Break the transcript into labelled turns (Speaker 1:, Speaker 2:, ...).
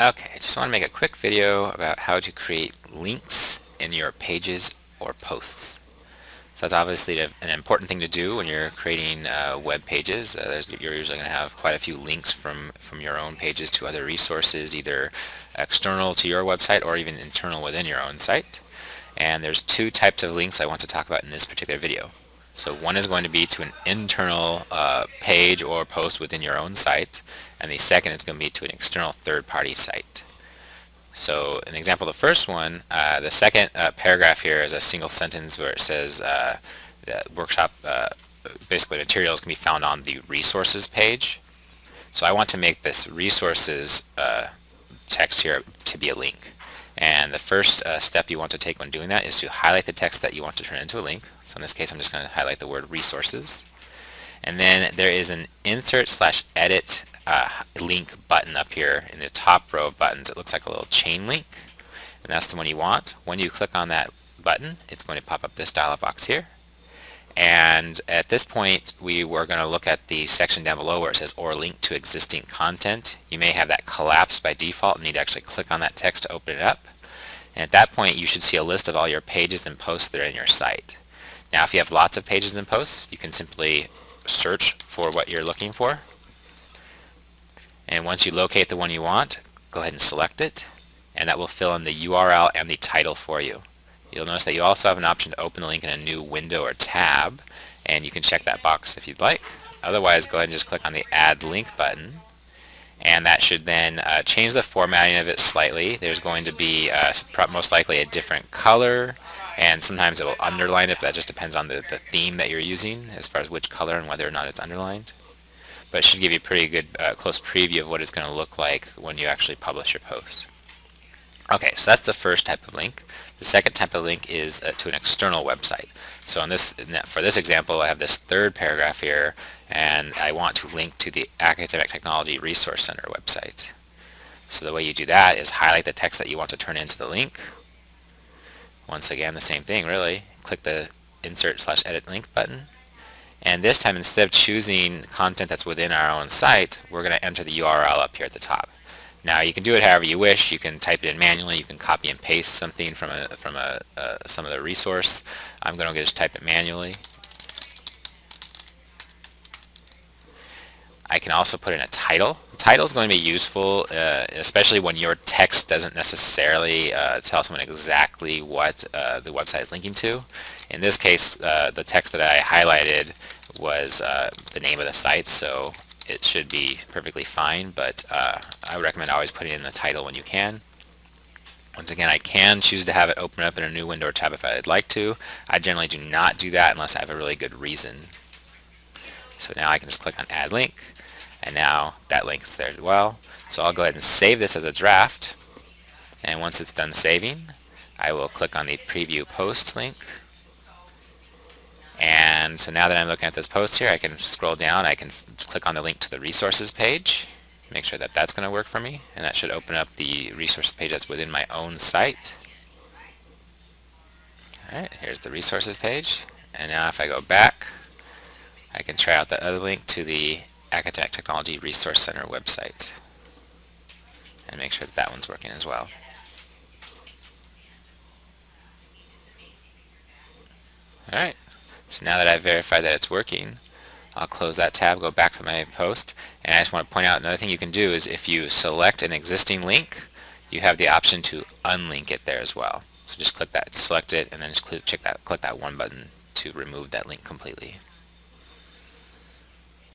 Speaker 1: Okay, I just want to make a quick video about how to create links in your pages or posts. So that's obviously an important thing to do when you're creating uh, web pages. Uh, you're usually going to have quite a few links from, from your own pages to other resources, either external to your website or even internal within your own site. And there's two types of links I want to talk about in this particular video. So one is going to be to an internal uh, page or post within your own site, and the second is going to be to an external third-party site. So an example of the first one, uh, the second uh, paragraph here is a single sentence where it says uh, the workshop, uh, basically materials can be found on the resources page. So I want to make this resources uh, text here to be a link. And the first uh, step you want to take when doing that is to highlight the text that you want to turn into a link. So in this case, I'm just going to highlight the word resources. And then there is an insert slash edit uh, link button up here in the top row of buttons. It looks like a little chain link. And that's the one you want. When you click on that button, it's going to pop up this dialog box here. And at this point, we were going to look at the section down below where it says or link to existing content. You may have that collapsed by default and need to actually click on that text to open it up. And at that point, you should see a list of all your pages and posts that are in your site. Now, if you have lots of pages and posts, you can simply search for what you're looking for. And once you locate the one you want, go ahead and select it. And that will fill in the URL and the title for you. You'll notice that you also have an option to open the link in a new window or tab, and you can check that box if you'd like. Otherwise, go ahead and just click on the Add Link button, and that should then uh, change the formatting of it slightly. There's going to be uh, most likely a different color, and sometimes it will underline it, but that just depends on the, the theme that you're using as far as which color and whether or not it's underlined. But it should give you a pretty good uh, close preview of what it's going to look like when you actually publish your post. Okay, so that's the first type of link. The second type of link is uh, to an external website. So in this, for this example, I have this third paragraph here, and I want to link to the Academic Technology Resource Center website. So the way you do that is highlight the text that you want to turn into the link. Once again, the same thing, really. Click the Insert slash Edit Link button. And this time, instead of choosing content that's within our own site, we're going to enter the URL up here at the top. Now you can do it however you wish. You can type it in manually. You can copy and paste something from a from a uh, some of the resource. I'm going to just type it manually. I can also put in a title. Title is going to be useful, uh, especially when your text doesn't necessarily uh, tell someone exactly what uh, the website is linking to. In this case, uh, the text that I highlighted was uh, the name of the site, so it should be perfectly fine, but uh, I would recommend always putting in the title when you can. Once again, I can choose to have it open up in a new window or tab if I'd like to. I generally do not do that unless I have a really good reason. So now I can just click on Add Link, and now that link is there as well. So I'll go ahead and save this as a draft, and once it's done saving, I will click on the Preview Post link, and so now that I'm looking at this post here, I can scroll down, I can click on the link to the resources page, make sure that that's going to work for me, and that should open up the resources page that's within my own site. Alright, here's the resources page, and now if I go back, I can try out the other link to the Academic Technology Resource Center website, and make sure that that one's working as well. Alright. So now that I've verified that it's working, I'll close that tab, go back to my post, and I just want to point out another thing you can do is if you select an existing link, you have the option to unlink it there as well. So just click that, select it, and then just click, check that, click that one button to remove that link completely.